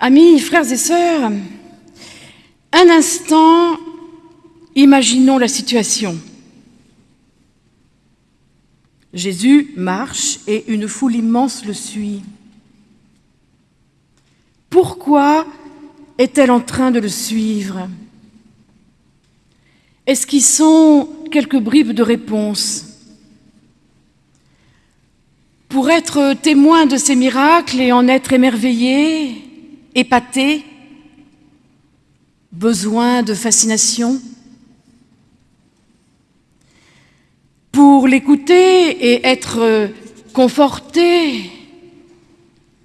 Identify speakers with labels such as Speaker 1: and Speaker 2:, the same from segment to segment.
Speaker 1: Amis, frères et sœurs, un instant, imaginons la situation. Jésus marche et une foule immense le suit. Pourquoi est-elle en train de le suivre? Est-ce qu'ils sont quelques bribes de réponse? Pour être témoin de ces miracles et en être émerveillé, épaté, besoin de fascination. Pour l'écouter et être conforté,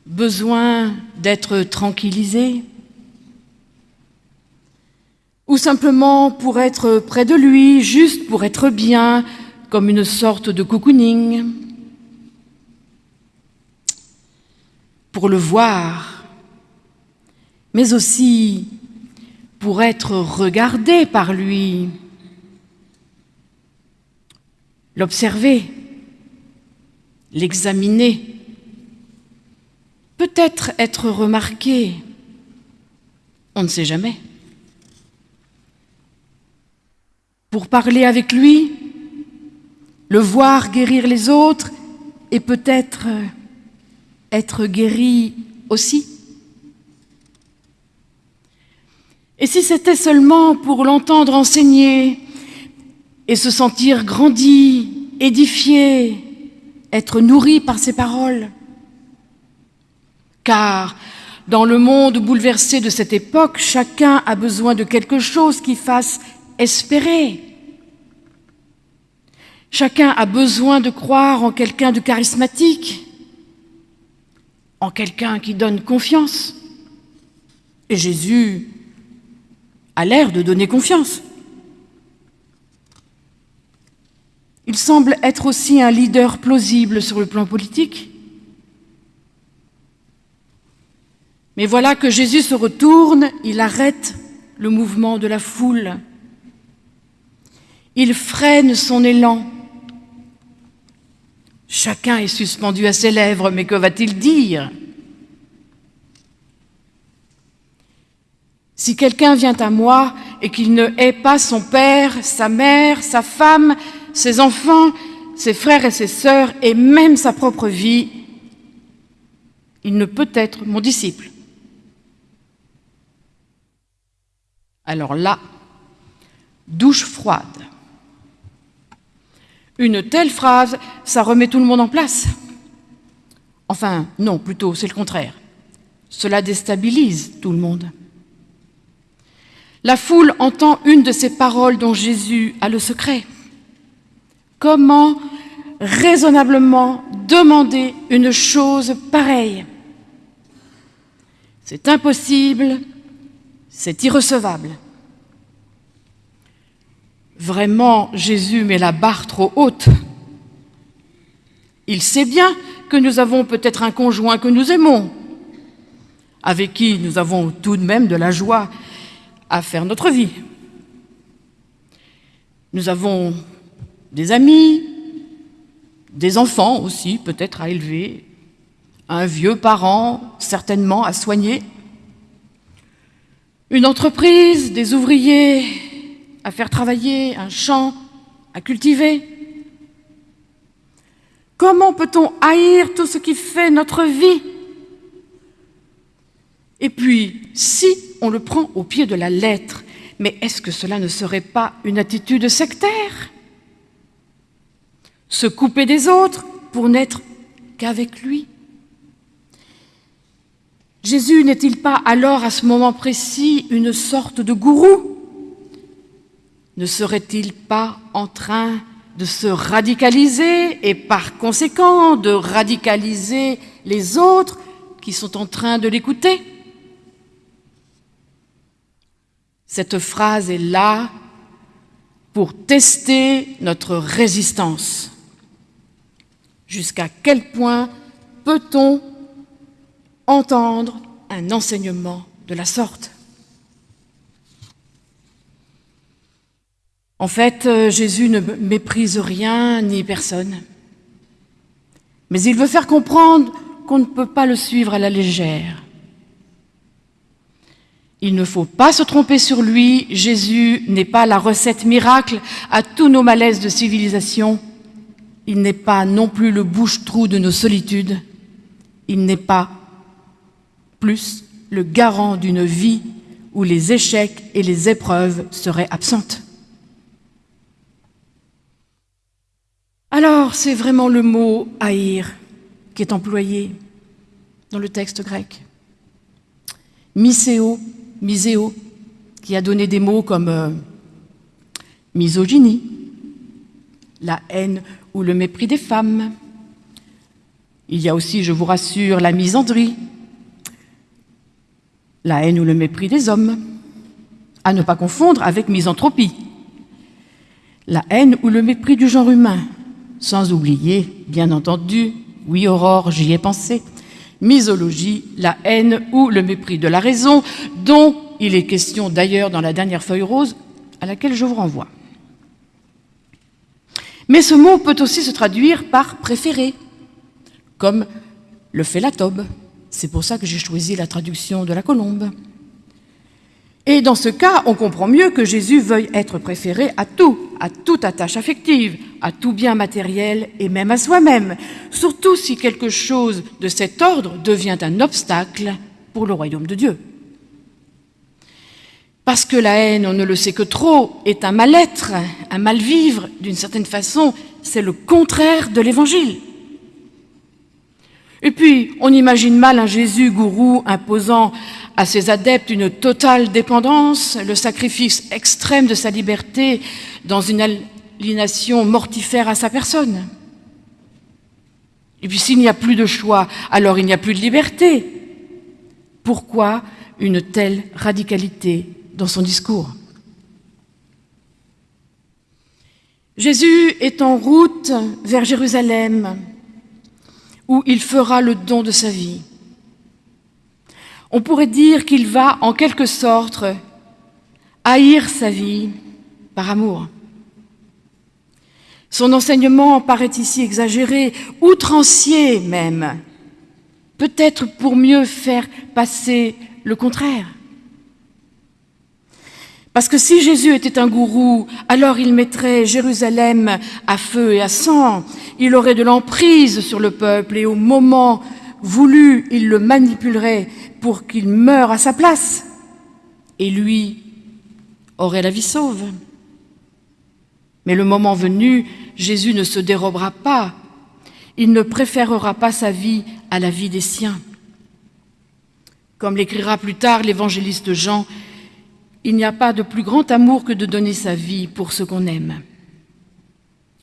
Speaker 1: besoin d'être tranquillisé. Ou simplement pour être près de lui, juste pour être bien, comme une sorte de cocooning, pour le voir, mais aussi pour être regardé par lui, l'observer, l'examiner, peut-être être remarqué, on ne sait jamais. Pour parler avec lui, le voir guérir les autres et peut-être être guéri aussi. Et si c'était seulement pour l'entendre enseigner et se sentir grandi, édifié, être nourri par ses paroles Car dans le monde bouleversé de cette époque, chacun a besoin de quelque chose qui fasse espérer. Chacun a besoin de croire en quelqu'un de charismatique, en quelqu'un qui donne confiance. Et Jésus a l'air de donner confiance. Il semble être aussi un leader plausible sur le plan politique. Mais voilà que Jésus se retourne, il arrête le mouvement de la foule. Il freine son élan. Chacun est suspendu à ses lèvres, mais que va-t-il dire? Si quelqu'un vient à moi et qu'il ne hait pas son père, sa mère, sa femme, ses enfants, ses frères et ses sœurs, et même sa propre vie, il ne peut être mon disciple. Alors là, douche froide. Une telle phrase, ça remet tout le monde en place. Enfin, non, plutôt, c'est le contraire. Cela déstabilise tout le monde. La foule entend une de ces paroles dont Jésus a le secret. Comment raisonnablement demander une chose pareille? C'est impossible, c'est irrecevable. Vraiment, Jésus met la barre trop haute. Il sait bien que nous avons peut-être un conjoint que nous aimons, avec qui nous avons tout de même de la joie à faire notre vie. Nous avons des amis, des enfants aussi peut-être à élever, un vieux parent certainement à soigner, une entreprise, des ouvriers à faire travailler, un champ à cultiver. Comment peut-on haïr tout ce qui fait notre vie? Et puis, si on le prend au pied de la lettre, mais est-ce que cela ne serait pas une attitude sectaire? Se couper des autres pour n'être qu'avec lui? Jésus n'est-il pas alors à ce moment précis une sorte de gourou? Ne serait-il pas en train de se radicaliser et par conséquent de radicaliser les autres qui sont en train de l'écouter? Cette phrase est là pour tester notre résistance. Jusqu'à quel point peut-on entendre un enseignement de la sorte? En fait, euh, Jésus ne méprise rien ni personne. Mais il veut faire comprendre qu'on ne peut pas le suivre à la légère. Il ne faut pas se tromper sur lui, Jésus n'est pas la recette miracle à tous nos malaises de civilisation. Il n'est pas non plus le bouche-trou de nos solitudes. Il n'est pas plus le garant d'une vie où les échecs et les épreuves seraient absentes. Alors, c'est vraiment le mot haïr qui est employé dans le texte grec. Miséo, qui a donné des mots comme euh, misogynie, la haine ou le mépris des femmes. Il y a aussi, je vous rassure, la misandrie, la haine ou le mépris des hommes, à ne pas confondre avec misanthropie, la haine ou le mépris du genre humain, sans oublier, bien entendu, oui Aurore, j'y ai pensé, misologie, la haine ou le mépris de la raison, dont il est question d'ailleurs dans la dernière feuille rose à laquelle je vous renvoie. Mais ce mot peut aussi se traduire par préféré, comme le fait la tobe. C'est pour ça que j'ai choisi la traduction de la colombe. Et dans ce cas, on comprend mieux que Jésus veuille être préféré à tout, à toute attache affective, à tout bien matériel et même à soi-même, surtout si quelque chose de cet ordre devient un obstacle pour le royaume de Dieu. Parce que la haine, on ne le sait que trop, est un mal-être, un mal-vivre, d'une certaine façon, c'est le contraire de l'Évangile. Et puis, on imagine mal un Jésus gourou imposant à ses adeptes une totale dépendance, le sacrifice extrême de sa liberté dans une aliénation mortifère à sa personne. Et puis s'il n'y a plus de choix, alors il n'y a plus de liberté. Pourquoi une telle radicalité dans son discours? Jésus est en route vers Jérusalem, où il fera le don de sa vie. On pourrait dire qu'il va, en quelque sorte, haïr sa vie par amour. Son enseignement paraît ici exagéré, outrancier même, peut-être pour mieux faire passer le contraire. Parce que si Jésus était un gourou, alors il mettrait Jérusalem à feu et à sang, il aurait de l'emprise sur le peuple et au moment voulu, il le manipulerait pour qu'il meure à sa place. Et lui aurait la vie sauve. Mais le moment venu, Jésus ne se dérobera pas. Il ne préférera pas sa vie à la vie des siens. Comme l'écrira plus tard l'évangéliste Jean, il n'y a pas de plus grand amour que de donner sa vie pour ce qu'on aime.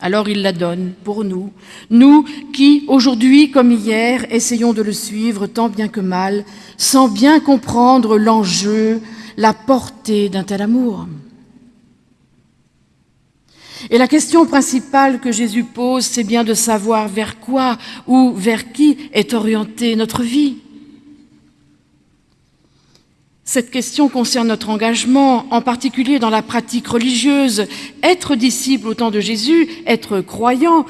Speaker 1: Alors il la donne pour nous, nous qui, aujourd'hui comme hier, essayons de le suivre tant bien que mal, sans bien comprendre l'enjeu, la portée d'un tel amour. Et la question principale que Jésus pose, c'est bien de savoir vers quoi ou vers qui est orientée notre vie. Cette question concerne notre engagement, en particulier dans la pratique religieuse. Être disciple au temps de Jésus, être croyant,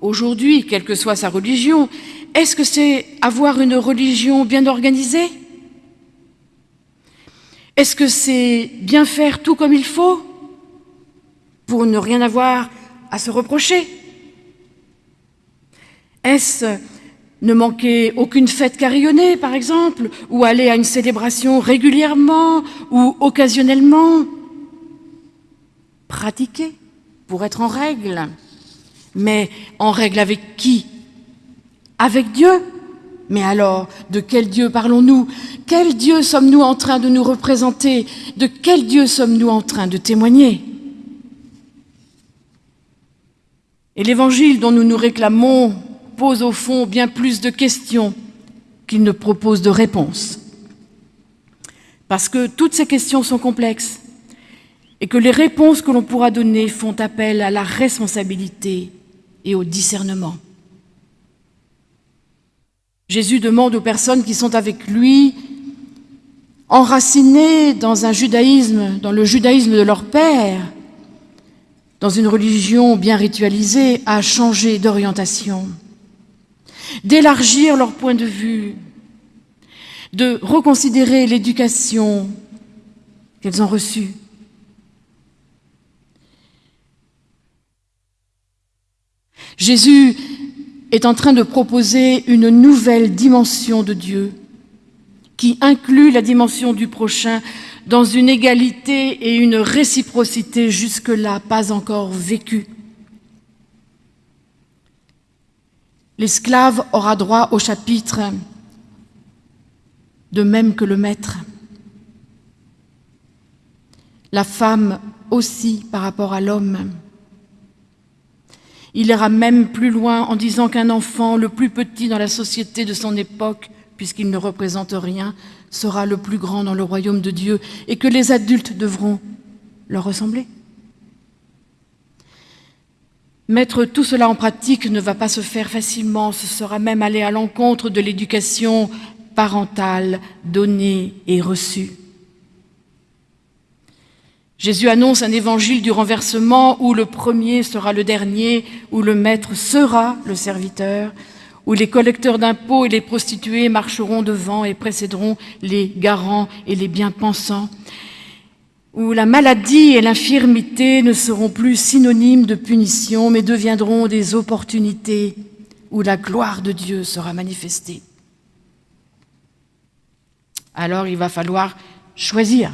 Speaker 1: aujourd'hui, quelle que soit sa religion, est-ce que c'est avoir une religion bien organisée? Est-ce que c'est bien faire tout comme il faut pour ne rien avoir à se reprocher? Est-ce ne manquer aucune fête carillonnée, par exemple, ou aller à une célébration régulièrement ou occasionnellement. Pratiquer pour être en règle. Mais en règle avec qui? Avec Dieu. Mais alors, de quel Dieu parlons-nous? Quel Dieu sommes-nous en train de nous représenter? De quel Dieu sommes-nous en train de témoigner? Et l'évangile dont nous nous réclamons pose au fond bien plus de questions qu'il ne propose de réponses. Parce que toutes ces questions sont complexes et que les réponses que l'on pourra donner font appel à la responsabilité et au discernement. Jésus demande aux personnes qui sont avec lui, enracinées dans un judaïsme, dans le judaïsme de leur père, dans une religion bien ritualisée, à changer d'orientation d'élargir leur point de vue, de reconsidérer l'éducation qu'elles ont reçue. Jésus est en train de proposer une nouvelle dimension de Dieu qui inclut la dimension du prochain dans une égalité et une réciprocité jusque-là pas encore vécue. L'esclave aura droit au chapitre de même que le maître. La femme aussi par rapport à l'homme. Il ira même plus loin en disant qu'un enfant, le plus petit dans la société de son époque, puisqu'il ne représente rien, sera le plus grand dans le royaume de Dieu et que les adultes devront leur ressembler. Mettre tout cela en pratique ne va pas se faire facilement, ce sera même aller à l'encontre de l'éducation parentale donnée et reçue. Jésus annonce un évangile du renversement où le premier sera le dernier, où le maître sera le serviteur, où les collecteurs d'impôts et les prostituées marcheront devant et précéderont les garants et les bien-pensants, où la maladie et l'infirmité ne seront plus synonymes de punition, mais deviendront des opportunités où la gloire de Dieu sera manifestée. Alors il va falloir choisir.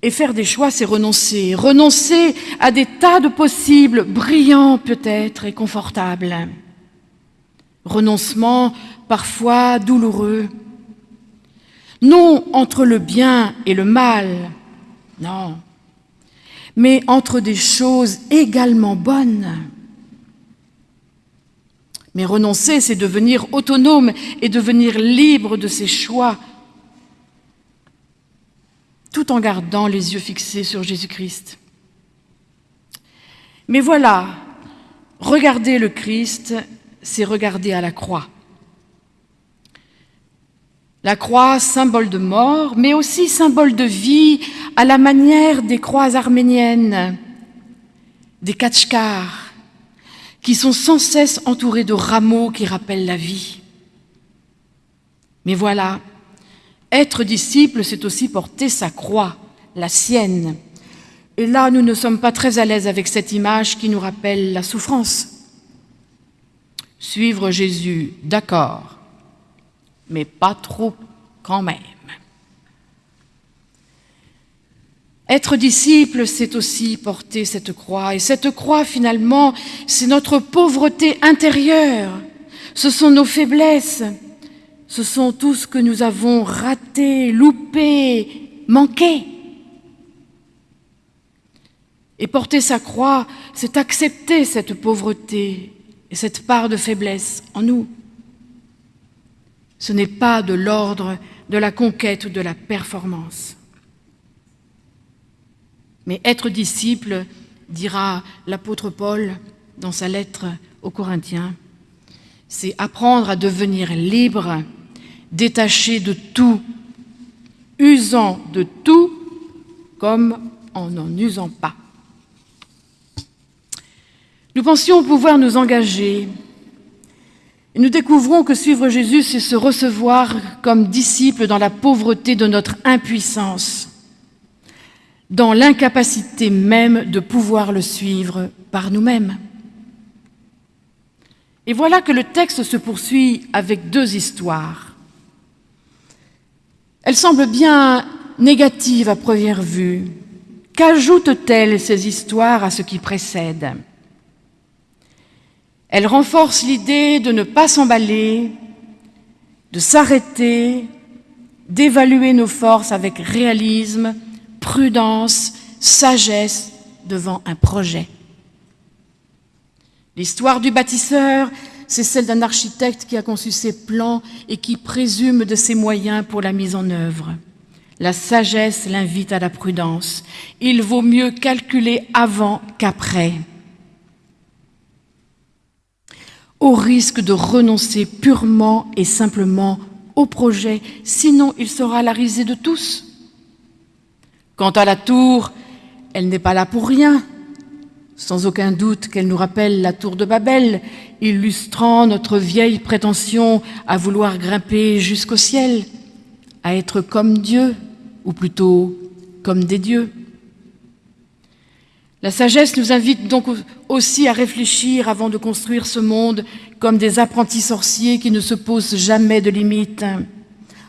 Speaker 1: Et faire des choix, c'est renoncer. Renoncer à des tas de possibles, brillants peut-être et confortables. Renoncement parfois douloureux. Non entre le bien et le mal, non, mais entre des choses également bonnes. Mais renoncer, c'est devenir autonome et devenir libre de ses choix, tout en gardant les yeux fixés sur Jésus-Christ. Mais voilà, regarder le Christ, c'est regarder à la croix. La croix, symbole de mort, mais aussi symbole de vie, à la manière des croix arméniennes, des kachkars, qui sont sans cesse entourés de rameaux qui rappellent la vie. Mais voilà, être disciple, c'est aussi porter sa croix, la sienne. Et là, nous ne sommes pas très à l'aise avec cette image qui nous rappelle la souffrance. Suivre Jésus, d'accord, mais pas trop quand même. Être disciple, c'est aussi porter cette croix. Et cette croix, finalement, c'est notre pauvreté intérieure. Ce sont nos faiblesses. Ce sont tout ce que nous avons raté, loupé, manqué. Et porter sa croix, c'est accepter cette pauvreté et cette part de faiblesse en nous. Ce n'est pas de l'ordre de la conquête ou de la performance. Mais être disciple, dira l'apôtre Paul dans sa lettre aux Corinthiens, c'est apprendre à devenir libre, détaché de tout, usant de tout comme en n'en usant pas. Nous pensions pouvoir nous engager nous découvrons que suivre Jésus, c'est se recevoir comme disciple dans la pauvreté de notre impuissance, dans l'incapacité même de pouvoir le suivre par nous-mêmes. Et voilà que le texte se poursuit avec deux histoires. Elles semblent bien négatives à première vue. Qu'ajoutent-elles ces histoires à ce qui précède? Elle renforce l'idée de ne pas s'emballer, de s'arrêter, d'évaluer nos forces avec réalisme, prudence, sagesse devant un projet. L'histoire du bâtisseur, c'est celle d'un architecte qui a conçu ses plans et qui présume de ses moyens pour la mise en œuvre. La sagesse l'invite à la prudence. Il vaut mieux calculer avant qu'après. Au risque de renoncer purement et simplement au projet, sinon il sera la risée de tous. Quant à la tour, elle n'est pas là pour rien. sans aucun doute qu'elle nous rappelle la tour de Babel, illustrant notre vieille prétention à vouloir grimper jusqu'au ciel, à être comme Dieu, ou plutôt comme des dieux. La sagesse nous invite donc aussi à réfléchir avant de construire ce monde comme des apprentis sorciers qui ne se posent jamais de limites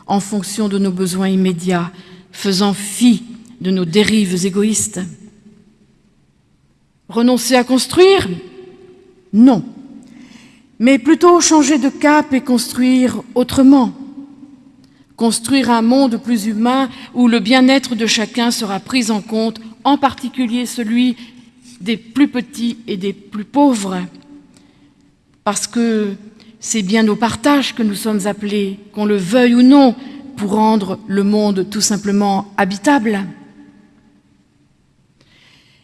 Speaker 1: en fonction de nos besoins immédiats, faisant fi de nos dérives égoïstes. Renoncer à construire? Non. Mais plutôt changer de cap et construire autrement. Construire un monde plus humain où le bien-être de chacun sera pris en compte en particulier celui des plus petits et des plus pauvres, parce que c'est bien au partage que nous sommes appelés, qu'on le veuille ou non, pour rendre le monde tout simplement habitable.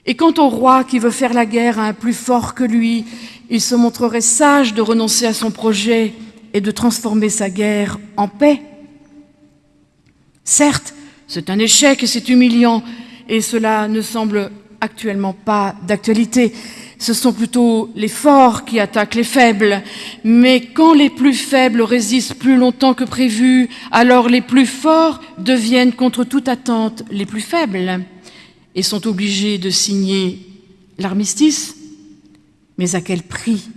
Speaker 1: Et quant au roi qui veut faire la guerre à un plus fort que lui, il se montrerait sage de renoncer à son projet et de transformer sa guerre en paix. Certes, c'est un échec et c'est humiliant, et cela ne semble actuellement pas d'actualité. Ce sont plutôt les forts qui attaquent les faibles. Mais quand les plus faibles résistent plus longtemps que prévu, alors les plus forts deviennent contre toute attente les plus faibles et sont obligés de signer l'armistice. Mais à quel prix?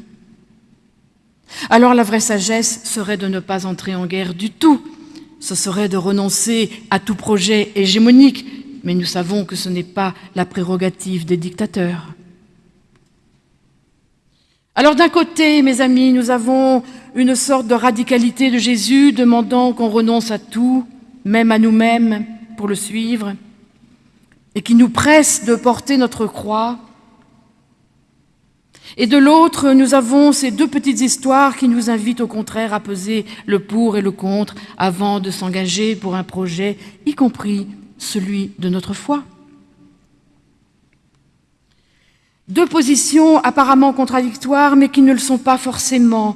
Speaker 1: Alors la vraie sagesse serait de ne pas entrer en guerre du tout. Ce serait de renoncer à tout projet hégémonique, mais nous savons que ce n'est pas la prérogative des dictateurs. Alors d'un côté, mes amis, nous avons une sorte de radicalité de Jésus demandant qu'on renonce à tout, même à nous-mêmes, pour le suivre, et qui nous presse de porter notre croix. Et de l'autre, nous avons ces deux petites histoires qui nous invitent au contraire à peser le pour et le contre avant de s'engager pour un projet, y compris celui de notre foi. Deux positions apparemment contradictoires, mais qui ne le sont pas forcément.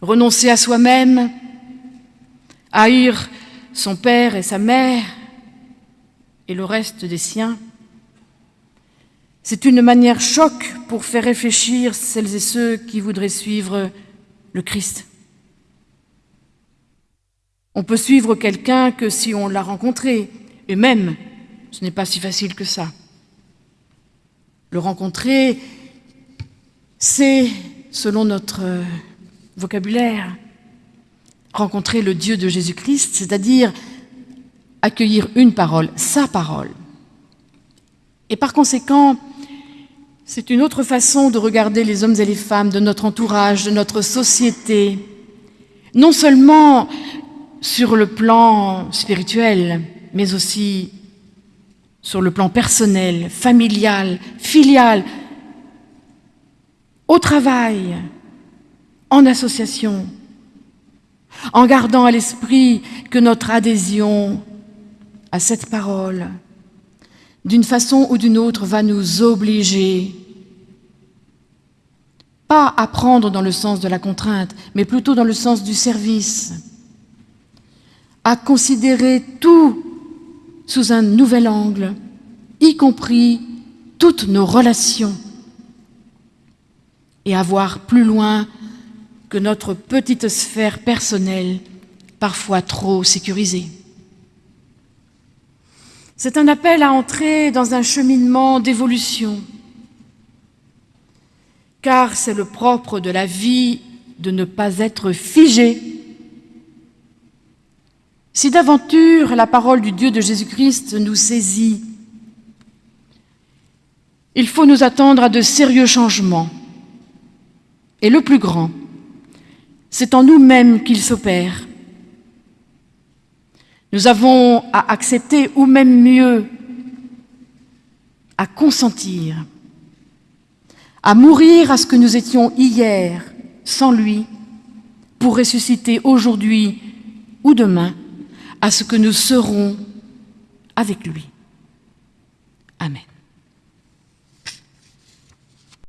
Speaker 1: Renoncer à soi-même, haïr son père et sa mère et le reste des siens, c'est une manière choc pour faire réfléchir celles et ceux qui voudraient suivre le Christ. On peut suivre quelqu'un que si on l'a rencontré, et même, ce n'est pas si facile que ça. Le rencontrer, c'est, selon notre vocabulaire, rencontrer le Dieu de Jésus-Christ, c'est-à-dire accueillir une parole, sa parole. Et par conséquent, c'est une autre façon de regarder les hommes et les femmes de notre entourage, de notre société, non seulement sur le plan spirituel, mais aussi sur le plan personnel, familial, filial, au travail, en association, en gardant à l'esprit que notre adhésion à cette parole, d'une façon ou d'une autre, va nous obliger, pas à prendre dans le sens de la contrainte, mais plutôt dans le sens du service, à considérer tout sous un nouvel angle, y compris toutes nos relations, et à voir plus loin que notre petite sphère personnelle, parfois trop sécurisée. C'est un appel à entrer dans un cheminement d'évolution, car c'est le propre de la vie de ne pas être figé si d'aventure la parole du Dieu de Jésus-Christ nous saisit, il faut nous attendre à de sérieux changements. Et le plus grand, c'est en nous-mêmes qu'il s'opère. Nous avons à accepter, ou même mieux, à consentir, à mourir à ce que nous étions hier sans lui, pour ressusciter aujourd'hui ou demain à ce que nous serons avec lui. Amen.